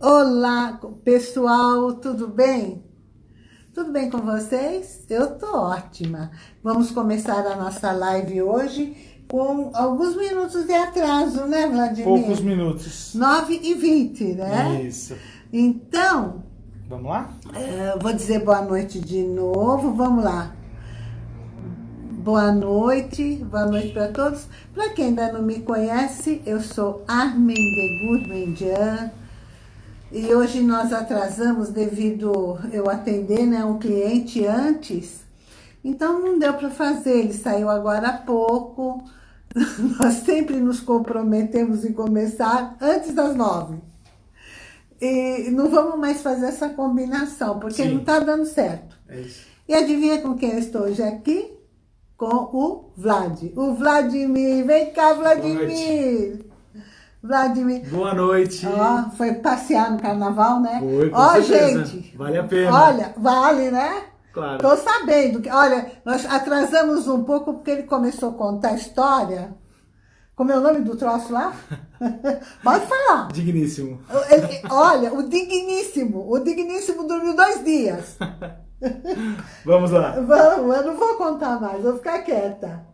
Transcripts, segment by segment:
Olá, pessoal, tudo bem? Tudo bem com vocês? Eu tô ótima. Vamos começar a nossa live hoje com alguns minutos de atraso, né, Vladimir? Poucos minutos. 9 e 20, né? Isso. Então, Vamos lá? eh, vou dizer boa noite de novo, vamos lá. Boa noite, boa noite para todos. Para quem ainda não me conhece, eu sou Armin de Gourmandian, e hoje nós atrasamos devido eu atender né, um cliente antes. Então não deu para fazer, ele saiu agora há pouco. Nós sempre nos comprometemos em começar antes das nove. E não vamos mais fazer essa combinação, porque Sim. não está dando certo. É. E adivinha com quem eu estou hoje aqui? Com o Vlad. O Vladimir. Vem cá, Vladimir. Vladimir. Boa noite. Ó, foi passear no carnaval, né? Foi, com Ó, certeza. gente. Vale a pena. Olha, vale, né? Claro. Tô sabendo. que Olha, nós atrasamos um pouco porque ele começou a contar a história. Como é o nome do troço lá? Pode falar. Digníssimo. Ele- olha, o digníssimo. O digníssimo dormiu dois dias. Vamos lá. Vamos, eu não vou contar mais, vou ficar quieta.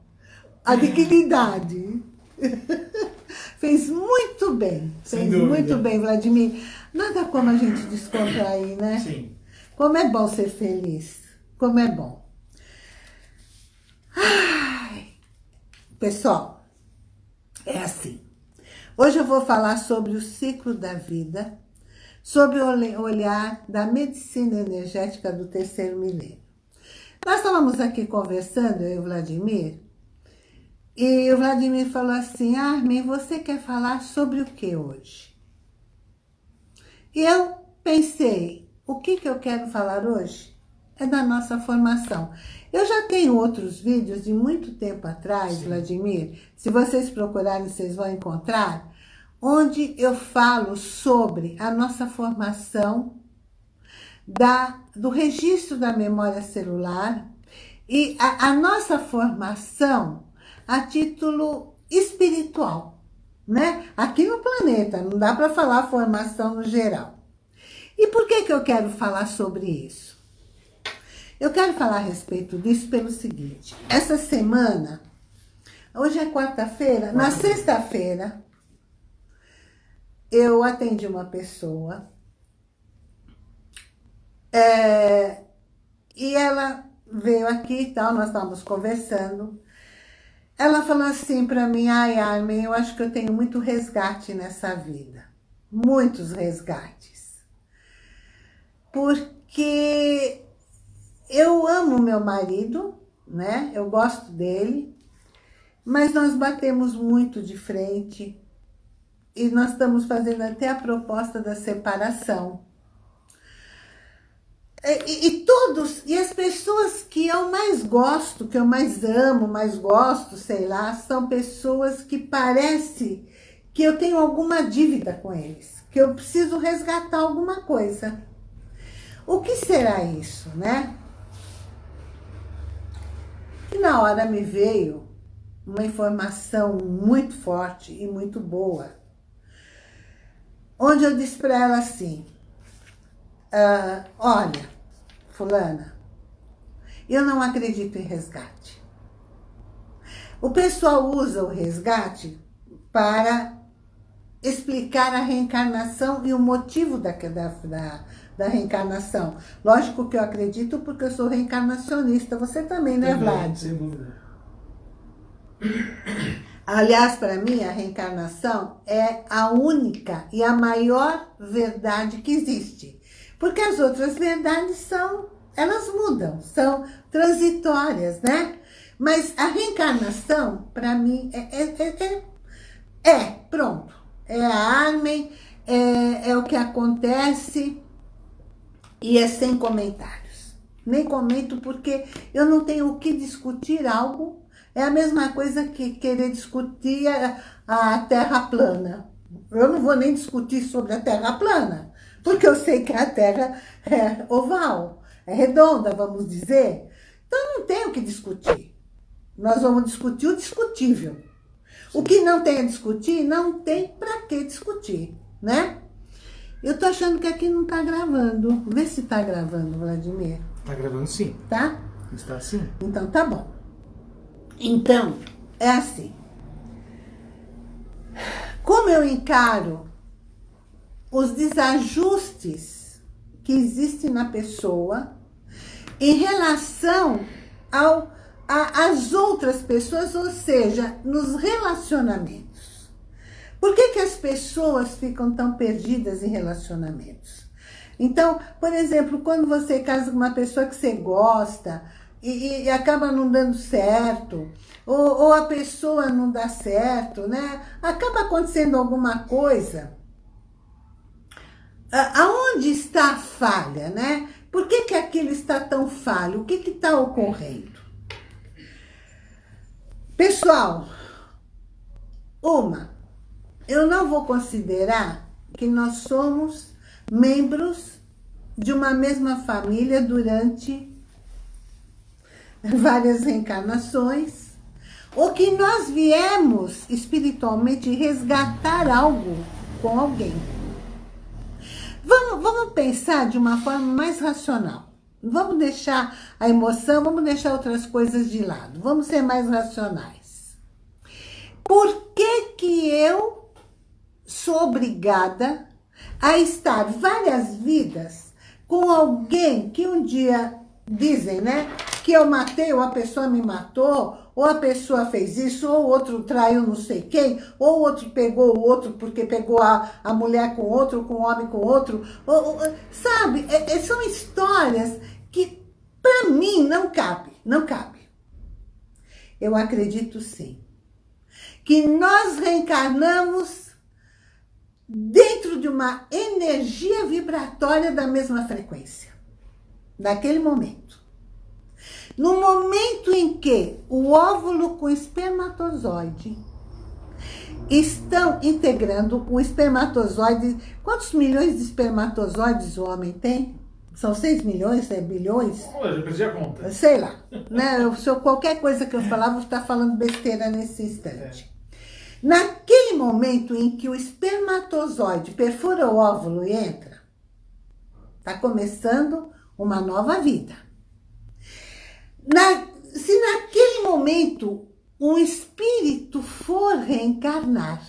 A dignidade. Fez muito bem. Sem Fez dúvida. muito bem, Vladimir. Nada como a gente descontrair, né? Sim. Como é bom ser feliz. Como é bom. Ai. Pessoal, é assim. Hoje eu vou falar sobre o ciclo da vida, sobre o olhar da medicina energética do terceiro milênio. Nós estávamos aqui conversando, eu e o Vladimir, e o Vladimir falou assim, Armin, você quer falar sobre o que hoje? E eu pensei, o que, que eu quero falar hoje? É da nossa formação. Eu já tenho outros vídeos de muito tempo atrás, Vladimir, se vocês procurarem, vocês vão encontrar, onde eu falo sobre a nossa formação da, do registro da memória celular e a, a nossa formação a título espiritual, né? Aqui no planeta, não dá para falar formação no geral. E por que, que eu quero falar sobre isso? Eu quero falar a respeito disso pelo seguinte, essa semana, hoje é quarta-feira, na sexta-feira, eu atendi uma pessoa é, e ela veio aqui e tal, nós estávamos conversando. Ela falou assim para mim, ai Armin, eu acho que eu tenho muito resgate nessa vida. Muitos resgates. Porque eu amo meu marido, né? Eu gosto dele, mas nós batemos muito de frente e nós estamos fazendo até a proposta da separação. E, e todos, e as pessoas que eu mais gosto, que eu mais amo, mais gosto, sei lá, são pessoas que parece que eu tenho alguma dívida com eles, que eu preciso resgatar alguma coisa. O que será isso, né? E na hora me veio uma informação muito forte e muito boa, onde eu disse para ela assim, ah, olha, fulana, eu não acredito em resgate. O pessoal usa o resgate para explicar a reencarnação e o motivo da, da, da, reencarnação. Lógico que eu acredito porque eu sou reencarnacionista. Você também, né, Também, Vlad? Sem dúvida. Aliás, para mim, a reencarnação é a única e a maior verdade que existe. Porque as outras verdades são, elas mudam, são transitórias, né? Mas a reencarnação, para mim, é, é, é, é, é, pronto. É a Armen, é, é o que acontece e é sem comentários. Nem comento porque eu não tenho o que discutir algo é a mesma coisa que querer discutir a, a terra plana. Eu não vou nem discutir sobre a terra plana, porque eu sei que a terra é oval, é redonda, vamos dizer. Então não tem o que discutir. Nós vamos discutir o discutível. O que não tem a discutir, não tem para que discutir, né? Eu tô achando que aqui não tá gravando. Vê se tá gravando, Vladimir. Tá gravando sim. Tá? Está sim. Então tá bom. Então, é assim. Como eu encaro os desajustes que existem na pessoa em relação ao, a, às outras pessoas, ou seja, nos relacionamentos. Por que, que as pessoas ficam tão perdidas em relacionamentos? Então, por exemplo, quando você casa com uma pessoa que você gosta e, e acaba não dando certo, ou, ou, a pessoa não dá certo, né? Acaba acontecendo alguma coisa. Aonde está a falha, né? Por que, que aquilo está tão falho? O que está ocorrendo? Pessoal, uma, eu não vou considerar que nós somos membros de uma mesma família durante várias reencarnações, ou que nós viemos espiritualmente resgatar algo com alguém. Vamos, vamos pensar de uma forma mais racional. Vamos deixar a emoção, vamos deixar outras coisas de lado. Vamos ser mais racionais. Por que que eu sou obrigada a estar várias vidas com alguém que um dia dizem, né? Que eu matei, ou a pessoa me matou, ou a pessoa fez isso, ou o outro traiu não sei quem, ou o outro pegou o outro porque pegou a, a mulher com outro, com o homem com outro. Ou, ou, sabe, é, é, são histórias que para mim não cabe, não cabe. Eu acredito sim. Que nós reencarnamos dentro de uma energia vibratória da mesma frequência naquele momento. No momento em que o óvulo com espermatozoide estão integrando o espermatozoide. Quantos milhões de espermatozoides o homem tem? São 6 milhões, é bilhões? Eu perdi a conta. Sei lá. né? Eu, se eu, qualquer coisa que eu falar, vou estar falando besteira nesse instante. É. Naquele momento em que o espermatozoide perfura o óvulo e entra, está começando uma nova vida. Na, se naquele momento um espírito for reencarnar,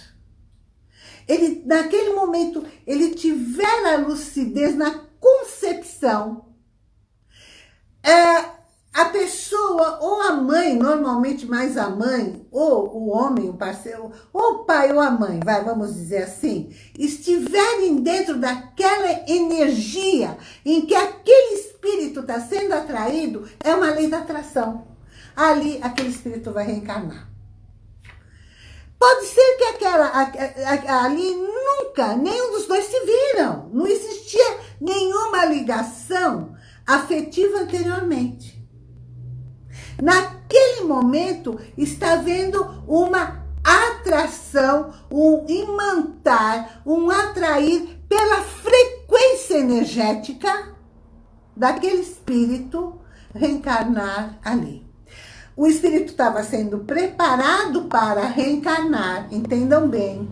ele, naquele momento ele tiver a lucidez na concepção, é, a pessoa, ou a mãe, normalmente mais a mãe, ou o homem, o parceiro, ou o pai ou a mãe, vai, vamos dizer assim, estiverem dentro daquela energia em que aquele espírito está sendo atraído, é uma lei da atração. Ali, aquele espírito vai reencarnar. Pode ser que aquela, ali nunca, nenhum dos dois se viram. Não existia nenhuma ligação afetiva anteriormente. Naquele momento, está havendo uma atração, um imantar, um atrair pela frequência energética daquele espírito reencarnar ali. O espírito estava sendo preparado para reencarnar, entendam bem.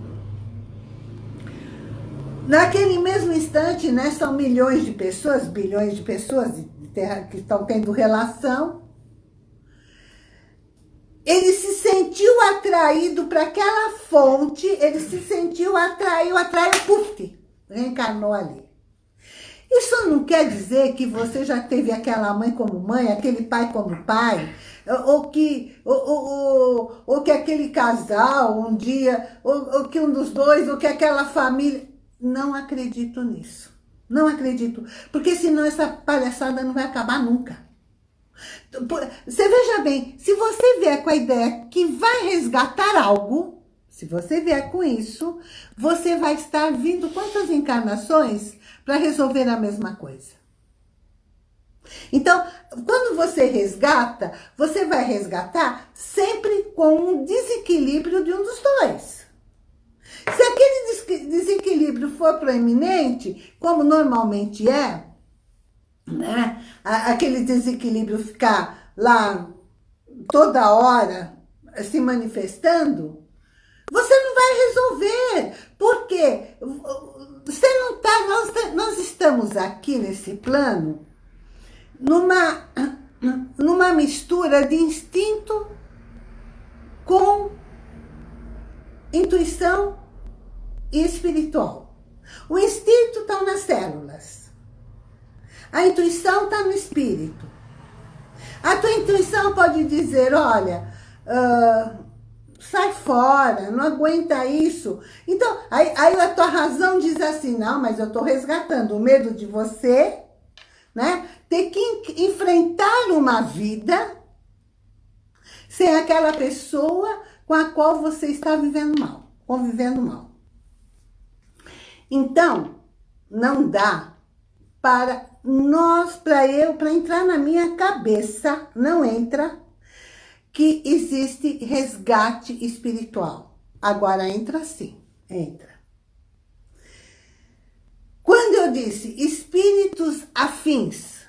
Naquele mesmo instante, né, são milhões de pessoas, bilhões de pessoas que estão tendo relação, ele se sentiu atraído para aquela fonte, ele se sentiu atraído, atraiu, puf, reencarnou ali. Isso não quer dizer que você já teve aquela mãe como mãe, aquele pai como pai, ou que, ou, ou, ou que aquele casal um dia, ou, ou que um dos dois, ou que aquela família... Não acredito nisso. Não acredito. Porque senão essa palhaçada não vai acabar nunca. Você veja bem, se você vier com a ideia que vai resgatar algo, se você vier com isso, você vai estar vindo quantas encarnações para resolver a mesma coisa? Então, quando você resgata, você vai resgatar sempre com um desequilíbrio de um dos dois. Se aquele desequilíbrio for proeminente, como normalmente é, né? aquele desequilíbrio ficar lá toda hora se manifestando, você não vai resolver. Porque você não tá, nós, nós estamos aqui nesse plano numa, numa mistura de instinto com intuição e espiritual. O instinto está nas células. A intuição está no espírito. A tua intuição pode dizer, olha, uh, sai fora, não aguenta isso. Então, aí, aí a tua razão diz assim, não, mas eu estou resgatando o medo de você, né? Ter que enfrentar uma vida sem aquela pessoa com a qual você está vivendo mal, convivendo mal. Então, não dá para nós, para eu, para entrar na minha cabeça, não entra, que existe resgate espiritual. Agora entra sim, entra. Quando eu disse espíritos afins,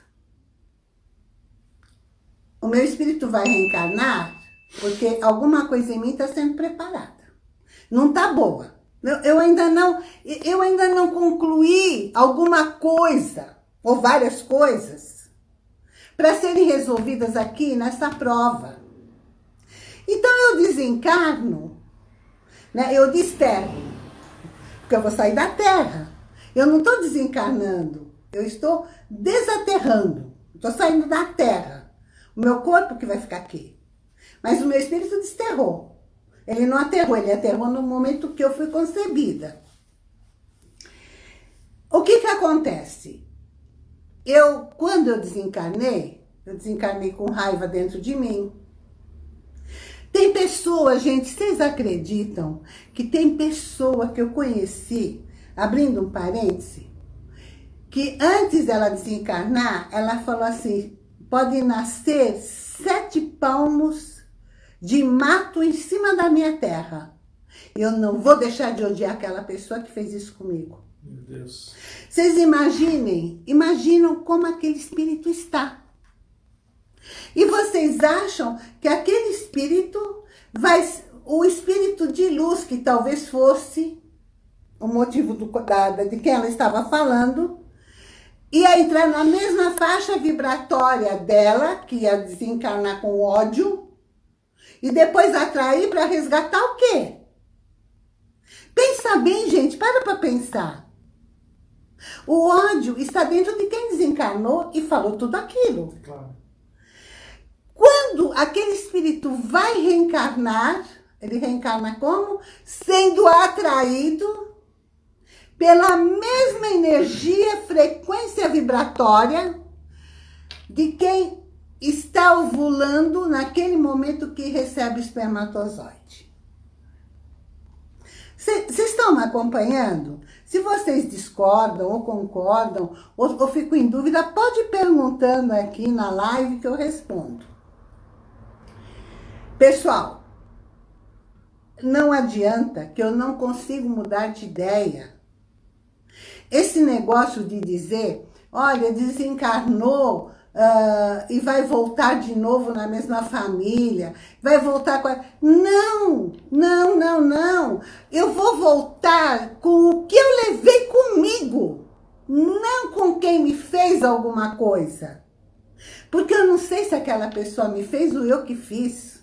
o meu espírito vai reencarnar porque alguma coisa em mim está sendo preparada. Não está boa. Eu, ainda não, eu ainda não concluí alguma coisa, ou várias coisas, para serem resolvidas aqui nessa prova. Então eu desencarno, né? eu desterro, porque eu vou sair da Terra. Eu não estou desencarnando, eu estou desaterrando, estou saindo da Terra. O meu corpo que vai ficar aqui. Mas o meu espírito desterrou. Ele não aterrou, ele aterrou no momento que eu fui concebida. O que que acontece? Eu, quando eu desencarnei, eu desencarnei com raiva dentro de mim. Tem pessoa, gente, vocês acreditam que tem pessoa que eu conheci, abrindo um parêntese, que antes dela desencarnar, ela falou assim, pode nascer sete palmos de mato em cima da minha terra. Eu não vou deixar de odiar aquela pessoa que fez isso comigo. Meu Deus. Vocês imaginem, imaginam como aquele espírito está. E vocês acham que aquele espírito vai, o espírito de luz que talvez fosse o motivo do, da, de quem ela estava falando, ia entrar na mesma faixa vibratória dela, que ia desencarnar com ódio, e depois atrair para resgatar o quê? Pensa bem, gente, para para pensar. O ódio está dentro de quem desencarnou e falou tudo aquilo. Claro. Quando aquele espírito vai reencarnar, ele reencarna como? Sendo atraído pela mesma energia, frequência vibratória de quem está ovulando naquele momento que recebe o espermatozoide. Vocês estão me acompanhando? Se vocês discordam ou concordam, ou, ou fico em dúvida, pode ir perguntando aqui na live que eu respondo. Pessoal, não adianta que eu não consigo mudar de ideia. Esse negócio de dizer, olha, desencarnou uh, e vai voltar de novo na mesma família, vai voltar com a... Não, não, não, não. Eu vou voltar com o que eu levei comigo, não com quem me fez alguma coisa. Porque eu não sei se aquela pessoa me fez ou eu que fiz.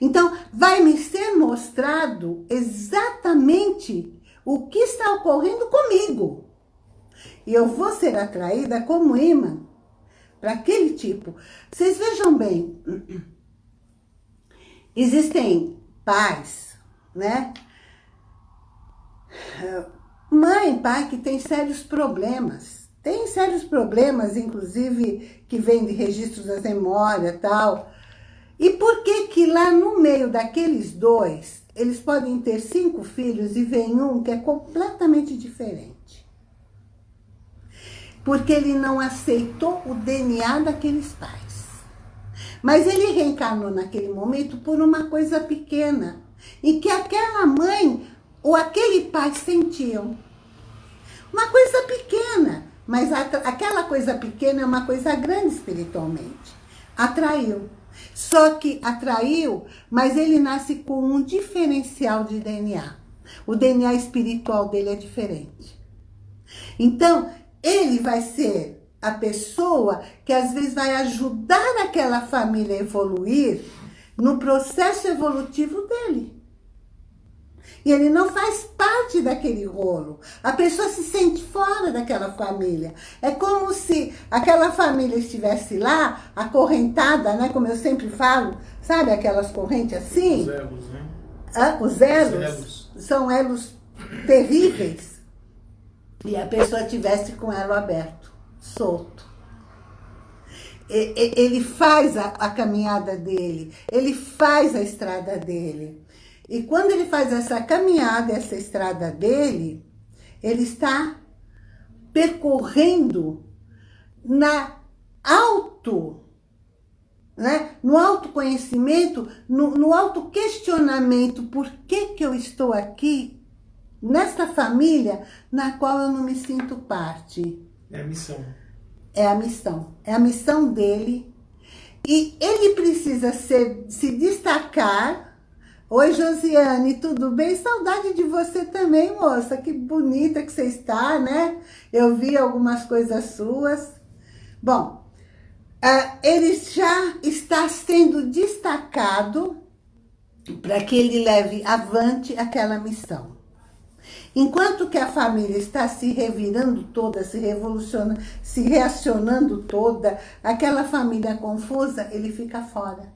Então, vai me ser mostrado exatamente o que está ocorrendo comigo. E eu vou ser atraída como imã para aquele tipo. Vocês vejam bem, existem pais, né? Mãe, pai que tem sérios problemas. Tem sérios problemas, inclusive, que vêm de registros das memórias e tal. E por que que lá no meio daqueles dois, eles podem ter cinco filhos e vem um que é completamente diferente? Porque ele não aceitou o DNA daqueles pais. Mas ele reencarnou naquele momento por uma coisa pequena, e que aquela mãe ou aquele pai sentiam. Uma coisa pequena, mas aquela coisa pequena é uma coisa grande espiritualmente. atraiu. Só que atraiu, mas ele nasce com um diferencial de DNA. O DNA espiritual dele é diferente. Então, ele vai ser a pessoa que às vezes vai ajudar aquela família a evoluir no processo evolutivo dele. E ele não faz parte daquele rolo. A pessoa se sente fora daquela família. É como se aquela família estivesse lá, acorrentada, né? Como eu sempre falo, sabe aquelas correntes assim? Os elos, né? Ah, os elos, Os elos. são elos terríveis. E a pessoa tivesse com elo aberto, solto. Ele faz a, a caminhada dele, ele faz a estrada dele. E quando ele faz essa caminhada, essa estrada dele, ele está percorrendo na auto né? no autoconhecimento, no, no autoquestionamento, por que, que eu estou aqui, nesta família, na qual eu não me sinto parte. É a missão. É a missão, é a missão dele. E ele precisa ser, se destacar. Oi, Josiane, tudo bem? Saudade de você também, moça. Que bonita que você está, né? Eu vi algumas coisas suas. Bom, ah, ele já está sendo destacado para que ele leve avante aquela missão. Enquanto que a família está se revirando toda, se revolucionando, se reacionando toda, aquela família confusa, ele fica fora.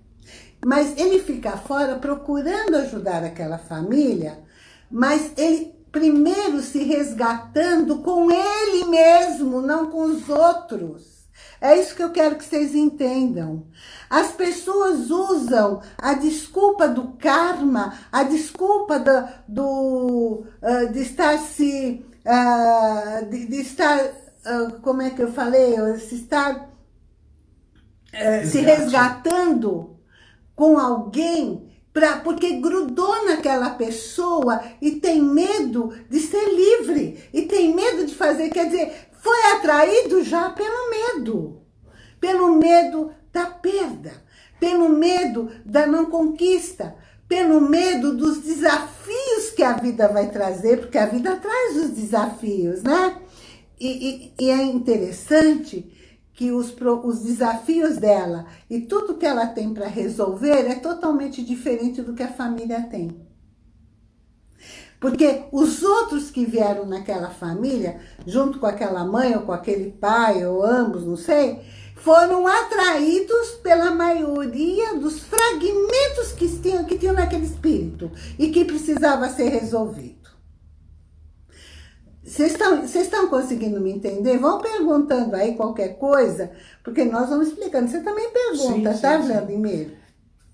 Mas ele fica fora procurando ajudar aquela família, mas ele primeiro se resgatando com ele mesmo, não com os outros. É isso que eu quero que vocês entendam. As pessoas usam a desculpa do karma, a desculpa do, do uh, de estar se, uh, de, de, estar, uh, como é que eu falei, se estar se resgatando com alguém, pra, porque grudou naquela pessoa e tem medo de ser livre, e tem medo de fazer, quer dizer, foi atraído já pelo medo. Pelo medo da perda. Pelo medo da não conquista. Pelo medo dos desafios que a vida vai trazer. Porque a vida traz os desafios, né? E, e, e é interessante que os, os desafios dela e tudo que ela tem para resolver é totalmente diferente do que a família tem. Porque os outros que vieram naquela família, junto com aquela mãe ou com aquele pai, ou ambos, não sei, foram atraídos pela maioria dos fragmentos que tinham, que tinham naquele espírito e que precisava ser resolvido. Vocês estão, vocês estão conseguindo me entender? Vão perguntando aí qualquer coisa, porque nós vamos explicando. Você também pergunta, Sim, tá. Vladimir?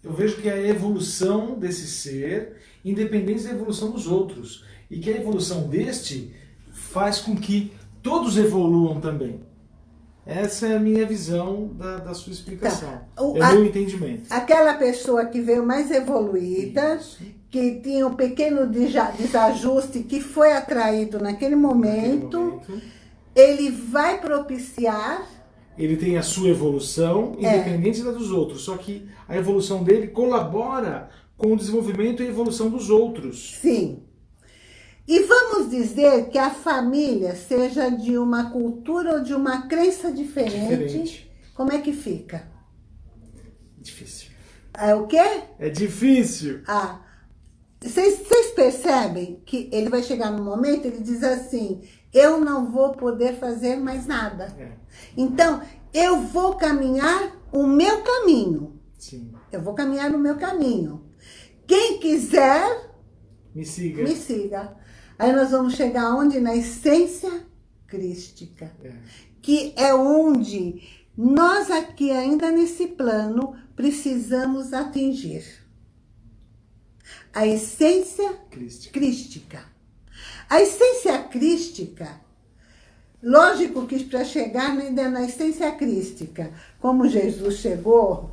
Eu vejo que é a evolução desse ser, independente da evolução dos outros. E que a evolução deste faz com que todos evoluam também. Essa é a minha visão da, da sua explicação. Tá. O- é a- o meu entendimento. Aquela pessoa que veio mais evoluída, Isso. que tinha um pequeno desajuste, que foi atraído naquele Naquele momento, momento, ele vai propiciar, Ele tem a sua evolução, É. independente da dos outros. Só que a evolução dele colabora com o desenvolvimento e evolução dos outros. sim. E vamos dizer que a família seja de uma cultura ou de uma crença diferente, Diferente. como é que fica? Difícil. É o quê? É difícil. Ah, vocês percebem que ele vai chegar no momento, ele diz assim, eu não vou poder fazer mais nada. É, Então, eu vou caminhar o meu caminho. sim. Eu vou caminhar no meu caminho. Quem quiser, Me siga. me siga. Aí nós vamos chegar onde? Na essência crística. É. Que é onde nós aqui, ainda nesse plano, precisamos atingir. A essência Cristo. crística. A essência crística, lógico que para chegar ainda na essência crística, como Jesus chegou,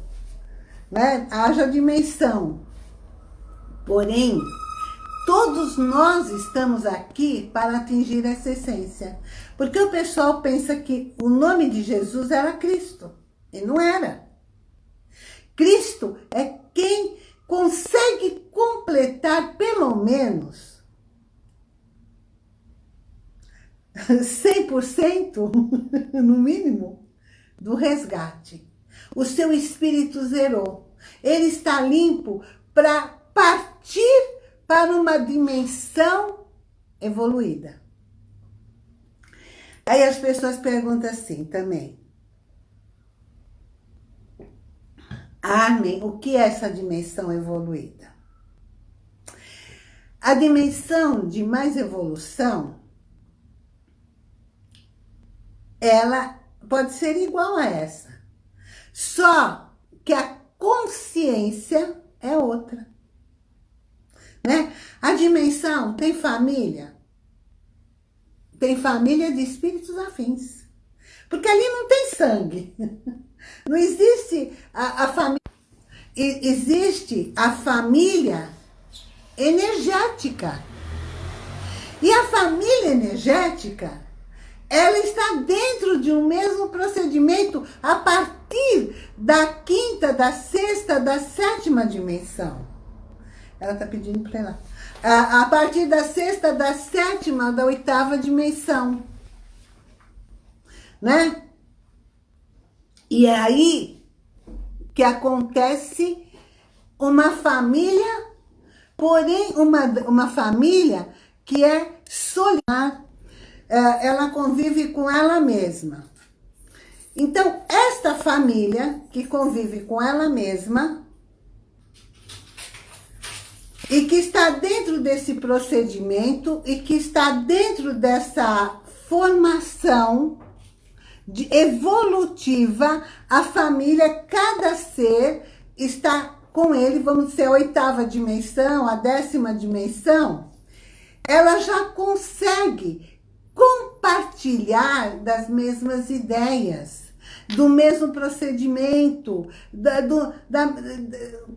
né, haja dimensão. Porém, todos nós estamos aqui para atingir essa essência. Porque o pessoal pensa que o nome de Jesus era Cristo. E não era. Cristo é quem consegue completar pelo menos 100%, no mínimo, do resgate. O seu espírito zerou. Ele está limpo para partir para uma dimensão evoluída. Aí as pessoas perguntam assim também. Armin, o que é essa dimensão evoluída? A dimensão de mais evolução, ela pode ser igual a essa. Só que a consciência é outra. Né? A dimensão tem família? Tem família de espíritos afins. Porque ali não tem sangue. Não existe a, a família. Existe a família energética. E a família energética, ela está dentro de um mesmo procedimento a partir da quinta, da sexta, da sétima dimensão. Ela está pedindo para ela. A, a partir da sexta, da sétima, da oitava dimensão. Né? E é aí que acontece uma família, porém uma, uma família que é solidária, é, ela convive com ela mesma. Então, esta família que convive com ela mesma e que está dentro desse procedimento e que está dentro dessa formação de evolutiva, a família, cada ser está com ele, vamos dizer, a oitava dimensão, a décima dimensão, ela já consegue compartilhar das mesmas ideias, do mesmo procedimento, da, do, da,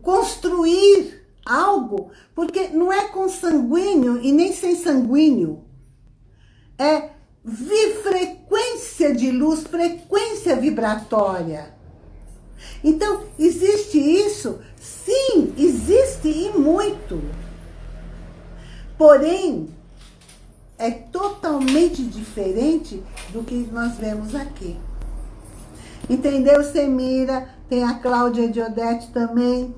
construir algo, porque não é consanguíneo e nem sem sanguíneo, é frequência de luz, frequência vibratória. Então, existe isso? Sim, existe e muito. Porém, é totalmente diferente do que nós vemos aqui. Entendeu, Semira? Tem a Cláudia de Odete também.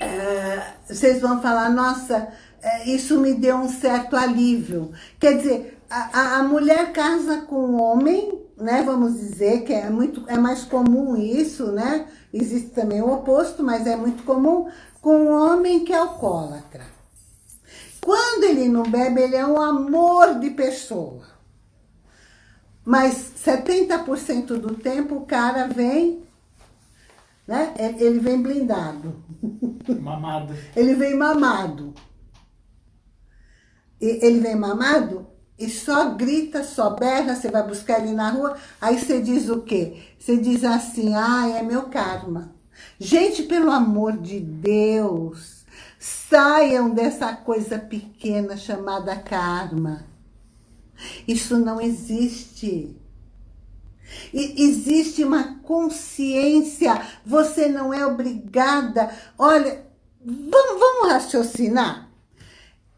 É, vocês vão falar, nossa, é, isso me deu um certo alívio. Quer dizer, a, a mulher casa com o homem, né? Vamos dizer que é muito é mais comum isso, né? Existe também o oposto, mas é muito comum com o homem que é alcoólatra. Quando ele não bebe, ele é um amor de pessoa. Mas 70% do tempo o cara vem, né? Ele vem blindado. Mamado. ele vem mamado. Ele vem mamado e só grita, só berra, você vai buscar ele na rua, aí você diz o quê? Você diz assim, ah, é meu karma. Gente, pelo amor de Deus, saiam dessa coisa pequena chamada karma. Isso não existe. E existe uma consciência, você não é obrigada. Olha, vamos, vamos raciocinar.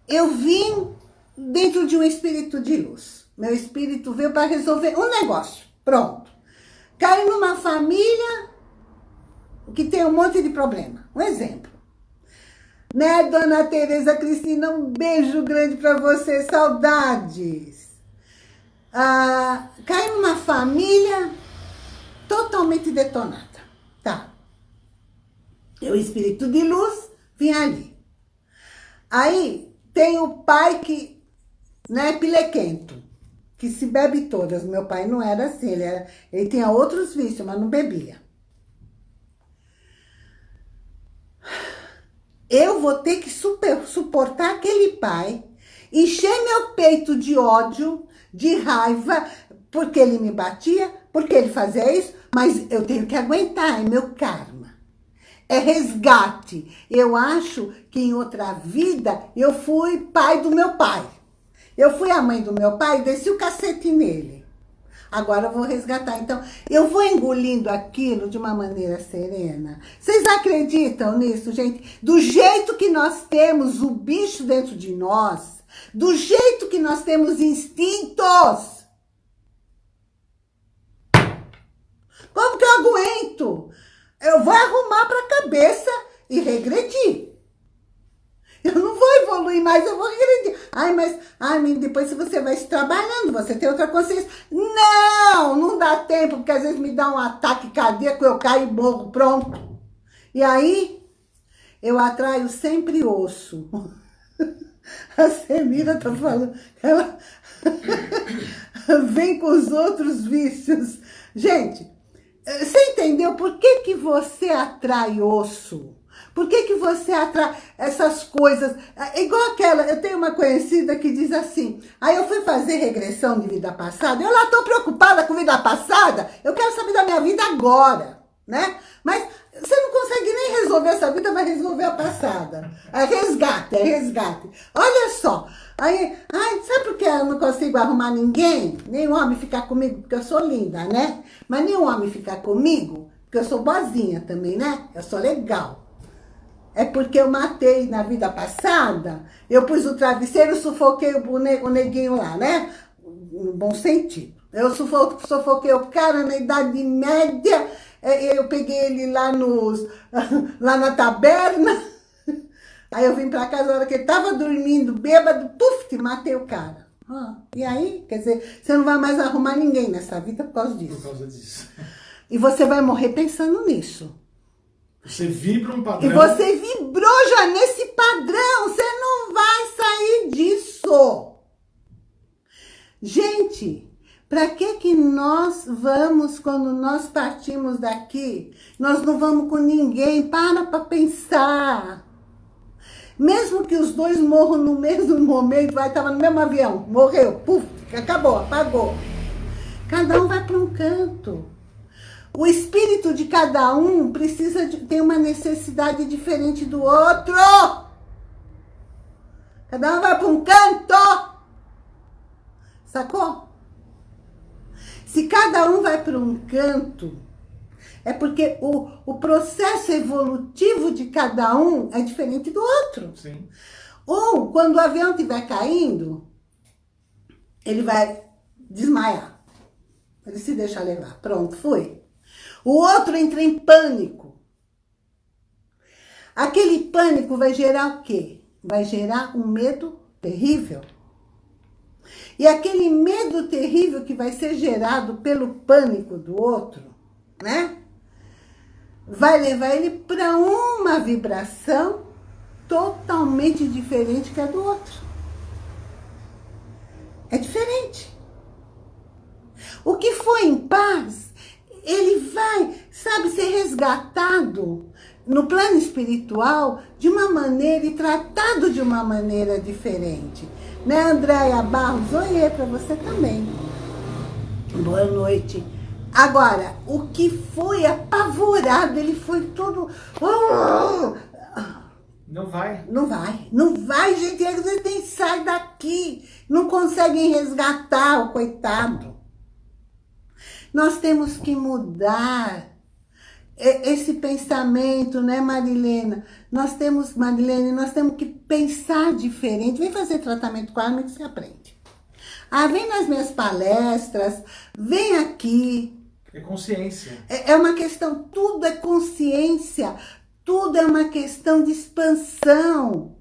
Eu vim dentro de um espírito de luz. Meu espírito veio para resolver um negócio. Pronto. Cai numa família que tem um monte de problema. Um exemplo. Né, dona Tereza Cristina? Um beijo grande para você. Saudades. Ah, cai numa família totalmente detonada. Tá. Eu, espírito de luz, vim ali. Aí, tem o pai que né, pilequento, que se bebe todas. Meu pai não era assim, ele, era, ele tinha outros vícios, mas não bebia. Eu vou ter que super, suportar aquele pai, encher meu peito de ódio, de raiva, porque ele me batia, porque ele fazia isso, mas eu tenho que aguentar, é meu karma. É resgate. Eu acho que em outra vida eu fui pai do meu pai. Eu fui a mãe do meu pai e desci o cacete nele. Agora eu vou resgatar. Então, eu vou engolindo aquilo de uma maneira serena. Vocês acreditam nisso, gente? Do jeito que nós temos o bicho dentro de nós, do jeito que nós temos instintos. Como que eu aguento? Eu vou arrumar para a cabeça e regredir. Eu não vou evoluir mais, eu vou regredir. Ai, mas ai, depois você vai se trabalhando, você tem outra consciência. Não, não dá tempo, porque às vezes me dá um ataque cardíaco, eu caio e morro, pronto. E aí, eu atraio sempre osso. A Semira tá falando, ela vem com os outros vícios. Gente, você entendeu por que, que você atrai osso? Por que, que você atrai essas coisas? É igual aquela, eu tenho uma conhecida que diz assim, aí eu fui fazer regressão de vida passada, eu lá tô preocupada com vida passada, eu quero saber da minha vida agora, né? Mas você não consegue nem resolver essa vida, vai resolver a passada. É resgate, é resgate. Olha só, aí, ai, sabe por que eu não consigo arrumar ninguém? Nenhum homem ficar comigo, porque eu sou linda, né? Mas nenhum homem ficar comigo, porque eu sou boazinha também, né? Eu sou legal. É porque eu matei na vida passada, eu pus o travesseiro, sufoquei o, o neguinho lá, né? No bom sentido. Eu sufoquei o cara na idade média, eu peguei ele lá, nos, lá na taberna, aí eu vim pra casa, na hora que ele tava dormindo, bêbado, puf, matei o cara. Ah, e aí, quer dizer, você não vai mais arrumar ninguém nessa vida por causa disso. Por causa disso. E você vai morrer pensando nisso. Você vibra um padrão. E você vibrou já nesse padrão. Você não vai sair disso. Gente, para que que nós vamos, quando nós partimos daqui, nós não vamos com ninguém? Para para pensar. Mesmo que os dois morram no mesmo momento, vai, estava no mesmo avião, morreu, puf, acabou, apagou. Cada um vai para um canto. O espírito de cada um precisa de, ter uma necessidade diferente do outro. Cada um vai para um canto. Sacou? Se cada um vai para um canto, é porque o, o processo evolutivo de cada um é diferente do outro. Sim. Ou, quando o avião estiver caindo, ele vai desmaiar. Ele se deixa levar. Pronto, foi. O outro entra em pânico. Aquele pânico vai gerar o quê? Vai gerar um medo terrível. E aquele medo terrível que vai ser gerado pelo pânico do outro, né? Vai levar ele para uma vibração totalmente diferente que a do outro. É diferente. O que foi em paz ele vai, sabe, ser resgatado no plano espiritual de uma maneira e tratado de uma maneira diferente. Né, Andréia Barros? Oi, para você também. Boa noite. Agora, o que foi apavorado, ele foi todo... Não vai. Não vai. Não vai, gente. Eles nem saem daqui. Não conseguem resgatar o coitado. Nós temos que mudar esse pensamento, né, Marilena? Nós temos, Marilene, nós temos que pensar diferente. Vem fazer tratamento com a arma que você aprende. Ah, vem nas minhas palestras, vem aqui. É consciência. É, é uma questão, tudo é consciência, tudo é uma questão de expansão.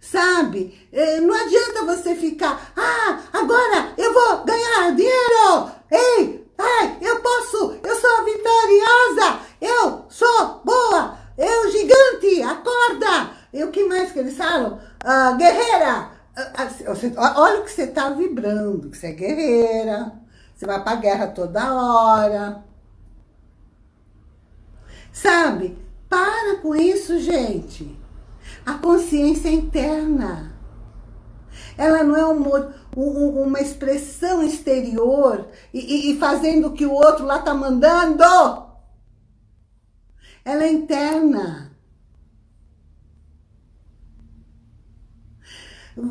Sabe? É, não adianta você ficar, ah, agora eu vou ganhar dinheiro. Ei, Ai, eu posso, eu sou vitoriosa, eu sou boa, eu gigante, acorda. E o que mais que eles falam? Ah, guerreira, ah, olha o que você está vibrando, que você é guerreira, você vai para guerra toda hora. Sabe? Para com isso, gente. A consciência é interna. Ela não é um, um, uma expressão exterior e, e, fazendo o que o outro lá está mandando. Ela é interna.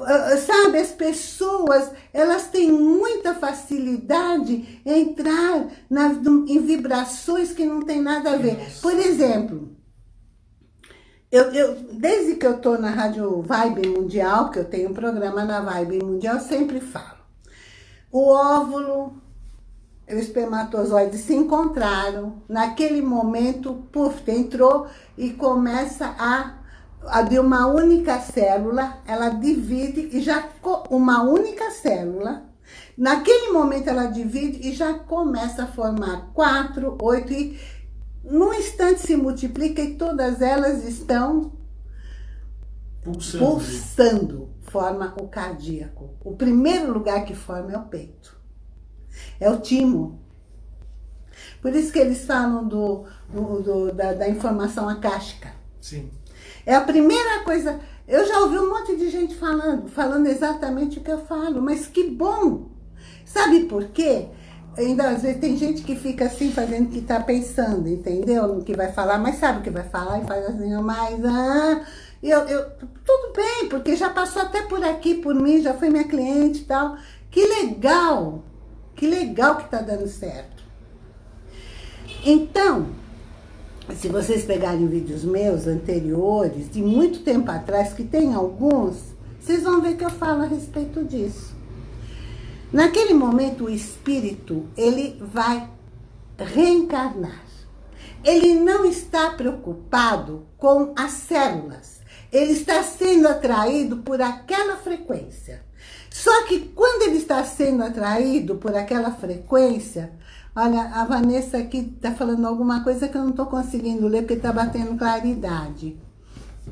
Ah, sabe, as pessoas, elas têm muita facilidade em entrar na, em vibrações que não tem nada a ver. Por exemplo, eu, eu, desde que eu estou na Rádio Vibe Mundial, que eu tenho um programa na Vibe Mundial, eu sempre falo. O óvulo e o espermatozoide se encontraram, naquele momento, puf, entrou e começa a de uma única célula, ela divide e já uma única célula. Naquele momento ela divide e já começa a formar quatro, oito e num instante se multiplica e todas elas estão pulsando. pulsando. Forma o cardíaco. O primeiro lugar que forma é o peito. É o timo. Por isso que eles falam do, do, do da, da informação acástica. Sim. É a primeira coisa... Eu já ouvi um monte de gente falando, falando exatamente o que eu falo, mas que bom! Sabe por quê? Ainda às vezes tem gente que fica assim, fazendo que tá pensando, entendeu? No que vai falar, mas sabe o que vai falar e faz assim, mas... Ah, eu, eu, tudo bem, porque já passou até por aqui, por mim, já foi minha cliente e tal. Que legal! Que legal que tá dando certo. Então, se vocês pegarem vídeos meus anteriores, de muito tempo atrás, que tem alguns, vocês vão ver que eu falo a respeito disso. Naquele momento, o espírito, ele vai reencarnar. Ele não está preocupado com as células. Ele está sendo atraído por aquela frequência. Só que quando ele está sendo atraído por aquela frequência, Olha, a Vanessa aqui está falando alguma coisa que eu não estou conseguindo ler porque está batendo claridade.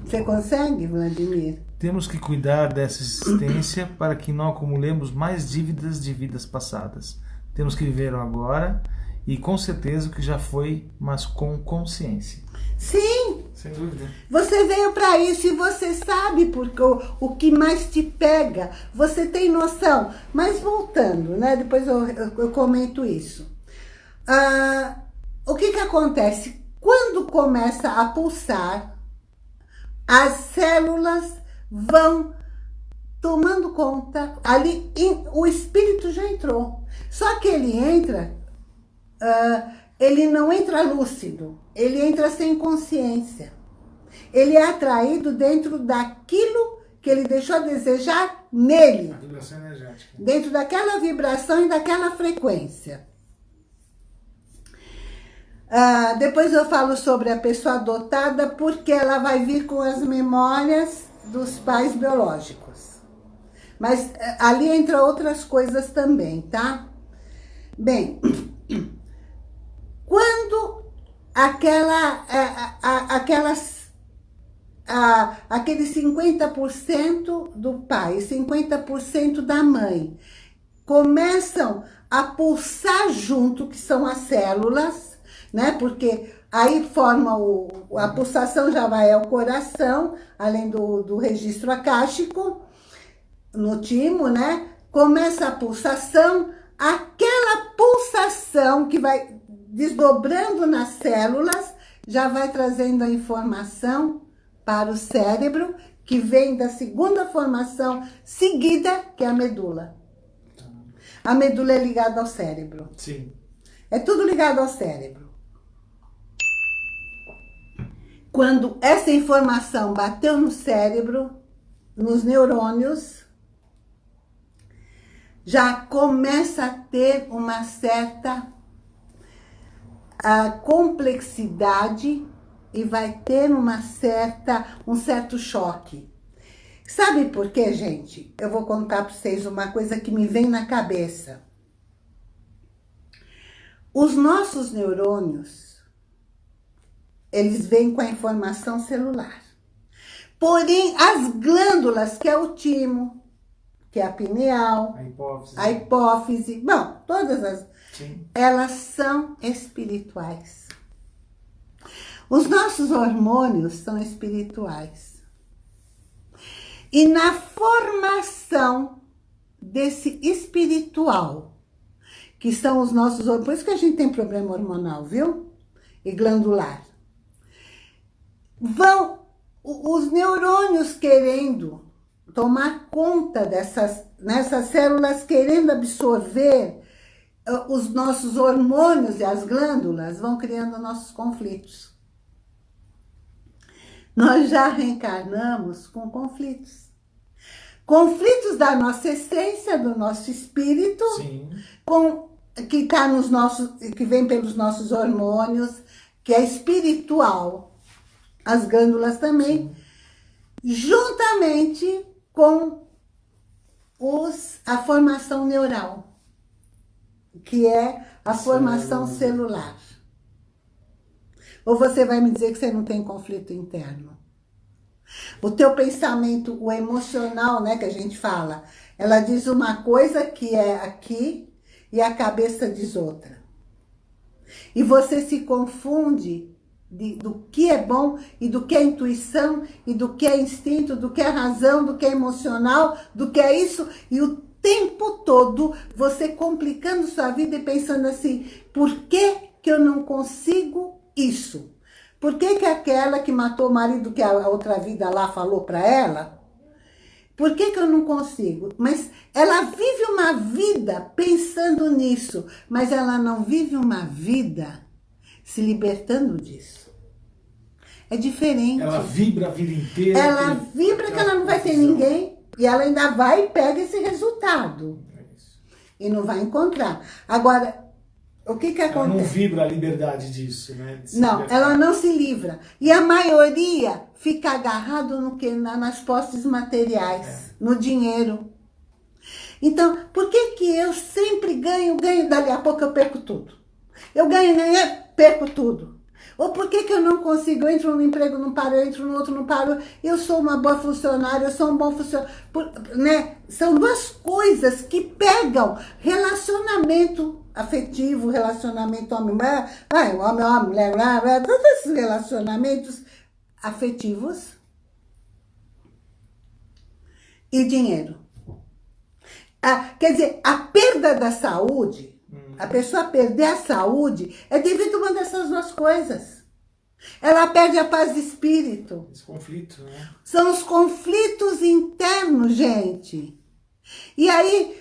Você consegue, Vladimir? Temos que cuidar dessa existência para que não acumulemos mais dívidas de vidas passadas. Temos que viver o agora e com certeza o que já foi, mas com consciência. Sim! Sem dúvida. Você veio para isso e você sabe porque o, o que mais te pega. Você tem noção. Mas voltando, né? Depois eu, eu, eu comento isso. Ah, o que que acontece? Quando começa a pulsar, as células vão tomando conta, ali o espírito já entrou. Só que ele entra, uh, ele não entra lúcido, ele entra sem consciência. Ele é atraído dentro daquilo que ele deixou a desejar nele. A vibração energética. Dentro daquela vibração e daquela frequência. Ah, depois eu falo sobre a pessoa adotada, porque ela vai vir com as memórias dos pais biológicos. Mas eh, ali entra outras coisas também, tá? Bem, quando aquela, a, eh, a, aquelas, a, aquele 50% do pai e 50% da mãe começam a pulsar junto, que são as células, né? Porque aí forma o, a pulsação já vai ao coração, além do, do registro acástico, no timo, né? Começa a pulsação, aquela pulsação que vai desdobrando nas células, já vai trazendo a informação para o cérebro, que vem da segunda formação seguida, que é a medula. A medula é ligada ao cérebro. Sim. É tudo ligado ao cérebro. Quando essa informação bateu no cérebro, nos neurônios, já começa a ter uma certa a complexidade e vai ter uma certa, um certo choque. Sabe por quê, gente? Eu vou contar para vocês uma coisa que me vem na cabeça. Os nossos neurônios, eles vêm com a informação celular. Porém, as glândulas, que é o timo, que é a pineal, a hipófise, a hipófise bom, todas as... Sim. Elas são espirituais. Os nossos hormônios são espirituais. E na formação desse espiritual, que são os nossos hormônios, por isso que a gente tem problema hormonal, viu? E glandular vão os neurônios querendo tomar conta dessas nessas células querendo absorver uh, os nossos hormônios e as glândulas, vão criando nossos conflitos. Nós já reencarnamos com conflitos. Conflitos da nossa essência, do nosso espírito, Sim. com que está nos nossos, que vem pelos nossos hormônios, que é espiritual. As glândulas também. Sim. Juntamente com os, a formação neural, que é a formação celular. Ou você vai me dizer que você não tem conflito interno? O teu pensamento, o emocional, né, que a gente fala, ela diz uma coisa que é aqui e a cabeça diz outra. E você se confunde de, do que é bom e do que é intuição e do que é instinto, do que é razão, do que é emocional, do que é isso. E o tempo todo você complicando sua vida e pensando assim, por que, que eu não consigo isso? Por que, que aquela que matou o marido que a outra vida lá falou para ela? Por que, que eu não consigo? Mas ela vive uma vida pensando nisso, mas ela não vive uma vida se libertando disso. É diferente. Ela vibra a vida inteira. Ela vibra que ela não vai ter ninguém e ela ainda vai e pega esse resultado. É e não vai encontrar. Agora, o que que acontece? Ela não vibra a liberdade disso, né? Não, libertar. ela não se livra. E a maioria fica agarrado no que? nas posses materiais, é. no dinheiro. Então, por que que eu sempre ganho, ganho, dali a pouco eu perco tudo? Eu ganho, ganho, perco tudo. Ou por que, que eu não consigo? Eu entro num emprego, não paro, eu entro no outro, não paro. Eu sou uma boa funcionária, eu sou um bom funcionário. Né? São duas coisas que pegam relacionamento afetivo, relacionamento homem-mulher, homem-homem, mulher, todos esses relacionamentos afetivos e dinheiro. Ah, quer dizer, a perda da saúde a pessoa perder a saúde é devido a uma dessas duas coisas. Ela perde a paz de espírito. Esse conflito, né? São os conflitos internos, gente. E aí,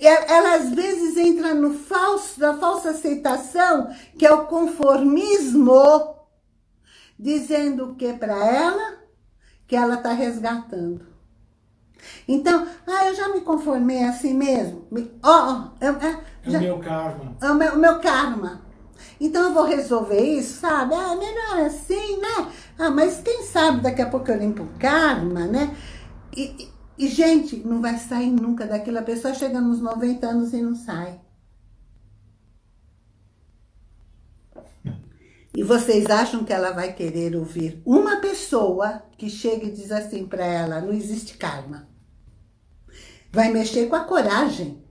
ela às vezes entra no falso, na falsa aceitação, que é o conformismo, dizendo o que para ela? Que ela está resgatando. Então, ah, eu já me conformei assim mesmo. Ó, oh, eu, é, é o meu karma. É o meu, o meu karma. Então eu vou resolver isso, sabe? Ah, melhor assim, né? Ah, mas quem sabe daqui a pouco eu limpo o karma, né? E, e, e, gente, não vai sair nunca daquilo. A pessoa chega nos 90 anos e não sai. E vocês acham que ela vai querer ouvir uma pessoa que chega e diz assim para ela, não existe karma. Vai mexer com a coragem.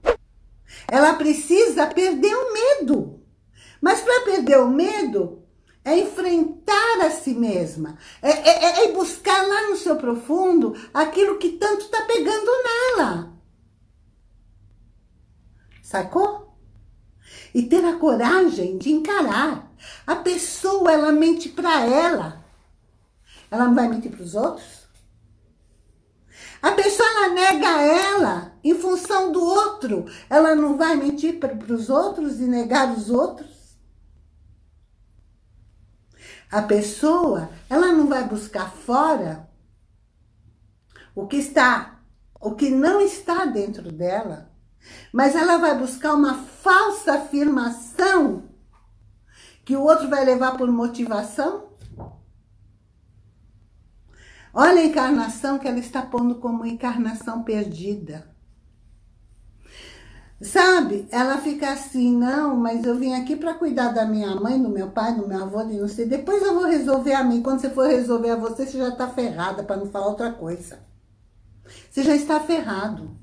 Ela precisa perder o medo. Mas para perder o medo, é enfrentar a si mesma. É, é, é, buscar lá no seu profundo aquilo que tanto está pegando nela. Sacou? E ter a coragem de encarar. A pessoa, ela mente para ela. Ela não vai mentir para os outros? A pessoa ela nega ela em função do outro. Ela não vai mentir para os outros e negar os outros. A pessoa, ela não vai buscar fora o que está, o que não está dentro dela, mas ela vai buscar uma falsa afirmação que o outro vai levar por motivação Olha a encarnação que ela está pondo como encarnação perdida. Sabe? Ela fica assim, não, mas eu vim aqui para cuidar da minha mãe, do meu pai, do meu avô, de não sei. Depois eu vou resolver a mim. Quando você for resolver a você, você já está ferrada, para não falar outra coisa. Você já está ferrado.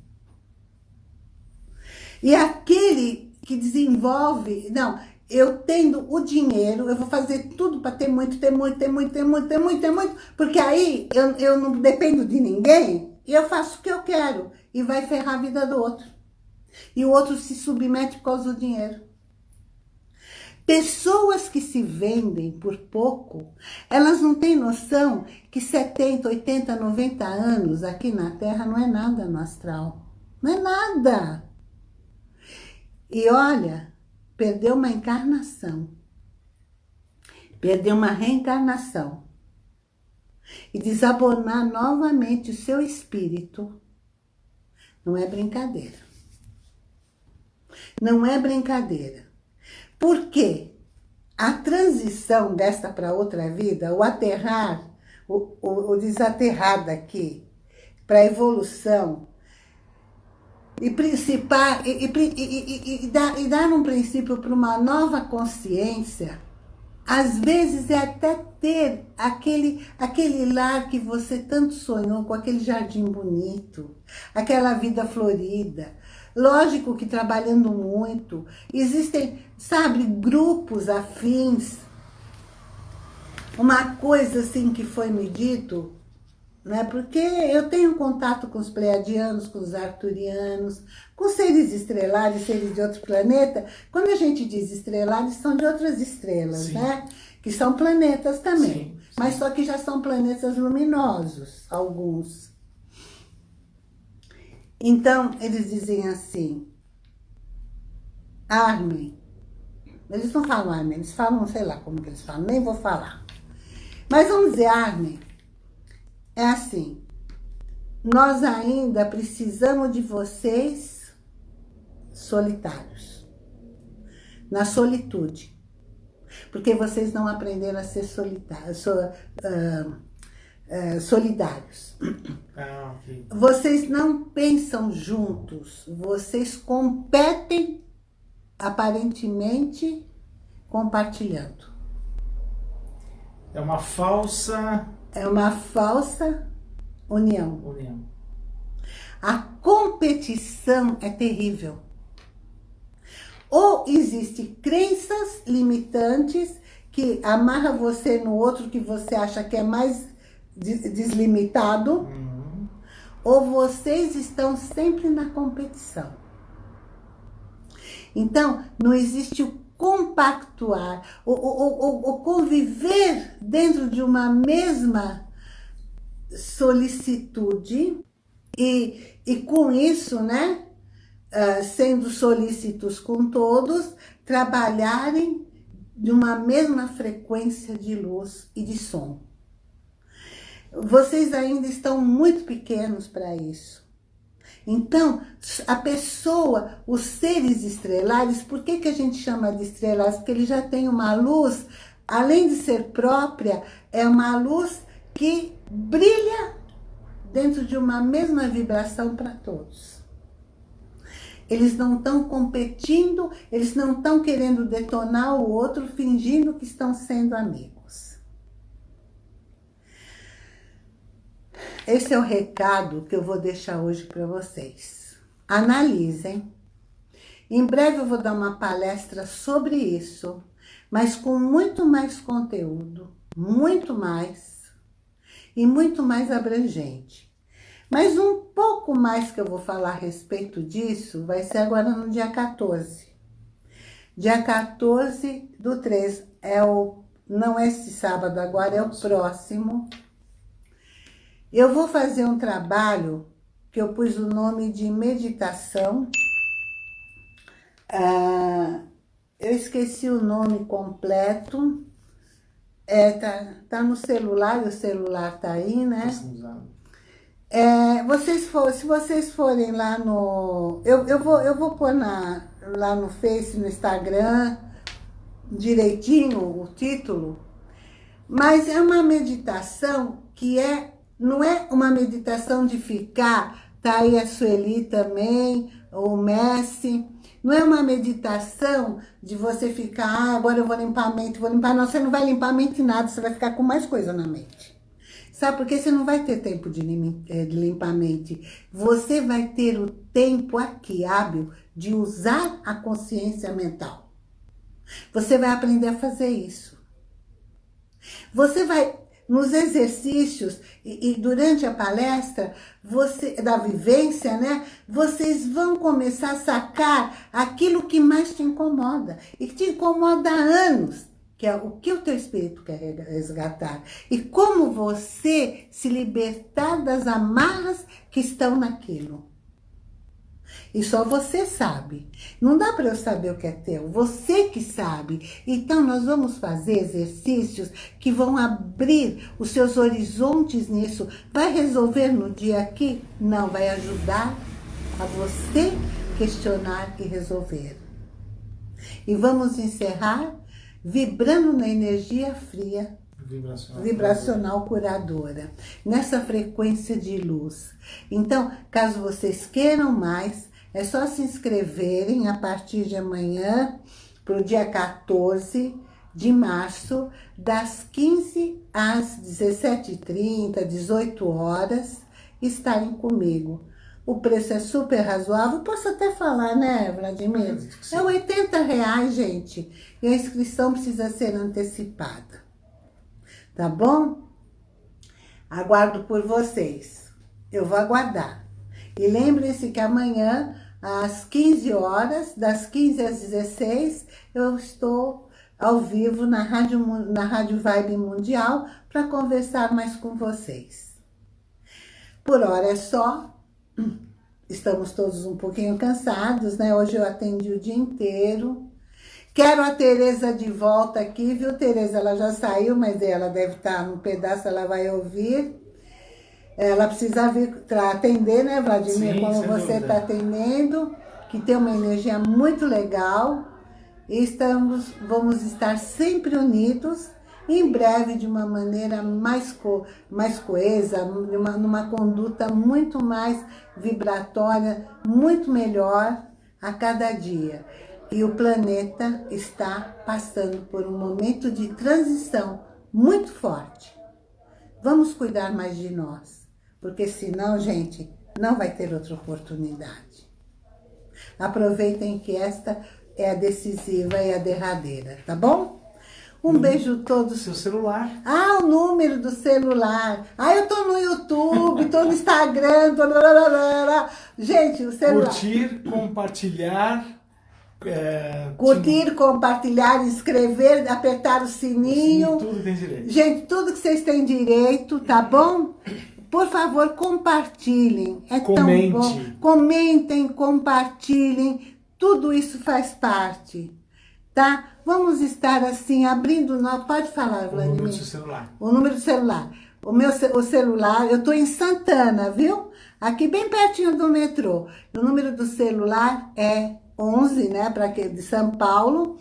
E aquele que desenvolve... Não, eu tendo o dinheiro, eu vou fazer tudo para ter muito, ter muito, ter muito, ter muito, ter muito, ter muito, porque aí eu, eu não dependo de ninguém e eu faço o que eu quero e vai ferrar a vida do outro. E o outro se submete por causa do dinheiro. Pessoas que se vendem por pouco, elas não têm noção que 70, 80, 90 anos aqui na Terra não é nada no astral. Não é nada. E olha, perdeu uma encarnação. Perdeu uma reencarnação. E desabonar novamente o seu espírito não é brincadeira. Não é brincadeira. Porque a transição desta para outra vida, o aterrar, o, o, o desaterrar daqui, para a evolução, e, principar, e, e, e, dar, e dar um princípio para uma nova consciência, às vezes é até ter aquele, aquele lar que você tanto sonhou, com aquele jardim bonito, aquela vida florida, Lógico que trabalhando muito, existem, sabe, grupos afins. Uma coisa assim que foi me dito, né? Porque eu tenho contato com os pleiadianos, com os arturianos, com seres estrelares, seres de outro planeta. Quando a gente diz estrelares, são de outras estrelas, sim. né? Que são planetas também. Sim. Mas só que já são planetas luminosos, alguns. Então, eles dizem assim, Armin, eles não falam Armin, eles falam, sei lá como que eles falam, nem vou falar. Mas vamos dizer, Armin, é assim, nós ainda precisamos de vocês solitários, na solitude, porque vocês não aprenderam a ser solitários, so, uh, é, solidários. Ah, okay. Vocês não pensam juntos, vocês competem aparentemente compartilhando. É uma falsa... É uma falsa união. União. A competição é terrível. Ou existem crenças limitantes que amarra você no outro que você acha que é mais deslimitado, uhum. ou vocês estão sempre na competição. Então, não existe o compactuar, o, o, o, o conviver dentro de uma mesma solicitude e, e com isso, né, uh, sendo solícitos com todos, trabalharem de uma mesma frequência de luz e de som. Vocês ainda estão muito pequenos para isso. Então, a pessoa, os seres estrelares, por que, que a gente chama de estrelares? Porque ele já tem uma luz, além de ser própria, é uma luz que brilha dentro de uma mesma vibração para todos. Eles não estão competindo, eles não estão querendo detonar o outro, fingindo que estão sendo amigos. Esse é o recado que eu vou deixar hoje para vocês. Analisem. Em breve eu vou dar uma palestra sobre isso, mas com muito mais conteúdo, muito mais, e muito mais abrangente. Mas um pouco mais que eu vou falar a respeito disso vai ser agora no dia 14. Dia 14 do 3, é o, não é esse sábado agora, é o próximo, eu vou fazer um trabalho que eu pus o nome de meditação. Ah, eu esqueci o nome completo. É, tá, tá no celular, o celular tá aí, né? É, vocês for, se vocês forem lá no... Eu, eu, vou, eu vou pôr na, lá no Face, no Instagram, direitinho o título. Mas é uma meditação que é não é uma meditação de ficar, tá aí a Sueli também, o Messi. Não é uma meditação de você ficar, ah, agora eu vou limpar a mente, vou limpar. Não, você não vai limpar a mente nada, você vai ficar com mais coisa na mente. Sabe, porque você não vai ter tempo de, eh, de limpar a mente. Você vai ter o tempo aqui, hábil, de usar a consciência mental. Você vai aprender a fazer isso. Você vai nos exercícios e, e, durante a palestra você, da vivência, né? Vocês vão começar a sacar aquilo que mais te incomoda e que te incomoda há anos, que é o que o teu espírito quer resgatar e como você se libertar das amarras que estão naquilo. E só você sabe. Não dá para eu saber o que é teu, você que sabe. Então nós vamos fazer exercícios que vão abrir os seus horizontes nisso. Vai resolver no dia aqui? Não, vai ajudar a você questionar e resolver. E vamos encerrar vibrando na energia fria Vibracional, vibracional curadora, nessa frequência de luz. Então, caso vocês queiram mais, é só se inscreverem a partir de amanhã, para o dia 14 de março, das 15 às 17h30, 18 horas, estarem comigo. O preço é super razoável, posso até falar, né, Vladimir? É 80 reais, gente, e a inscrição precisa ser antecipada tá bom? Aguardo por vocês. Eu vou aguardar. E lembrem-se que amanhã, às 15 horas, das 15 às 16, eu estou ao vivo na Rádio, na Rádio Vibe Mundial para conversar mais com vocês. Por hora é só. Estamos todos um pouquinho cansados, né? Hoje eu atendi o dia inteiro. Quero a Tereza de volta aqui, viu, Tereza? Ela já saiu, mas ela deve estar no pedaço, ela vai ouvir. Ela precisa vir para atender, né, Vladimir? Sim, Como você está atendendo, que tem uma energia muito legal. E estamos, vamos estar sempre unidos, em breve de uma maneira mais, co, mais coesa, numa, numa conduta muito mais vibratória, muito melhor a cada dia. E o planeta está passando por um momento de transição muito forte. Vamos cuidar mais de nós, porque senão, gente, não vai ter outra oportunidade. Aproveitem que esta é a decisiva e a derradeira, tá bom? Um hum, beijo todos. Seu celular. Ah, o número do celular. Ah, eu tô no YouTube, tô no Instagram, tô... Gente, o celular. Curtir, compartilhar é, Curtir, compartilhar, inscrever, apertar o sininho. Sim, tudo tem direito. Gente, tudo que vocês têm direito, tá bom? Por favor, compartilhem. É Comente. tão bom. Comentem, compartilhem. Tudo isso faz parte, tá? Vamos estar assim, abrindo... Pode falar, Vladimir. O número do celular. O número do celular. O meu o celular, eu tô em Santana, viu? Aqui bem pertinho do metrô. O número do celular é 11, né, para que de São Paulo,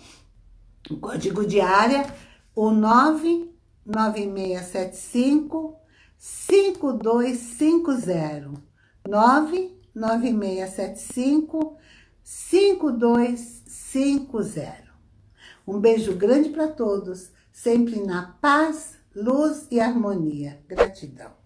o código de área, o 99675 5250. 99675 5250. Um beijo grande para todos, sempre na paz, luz e harmonia. Gratidão.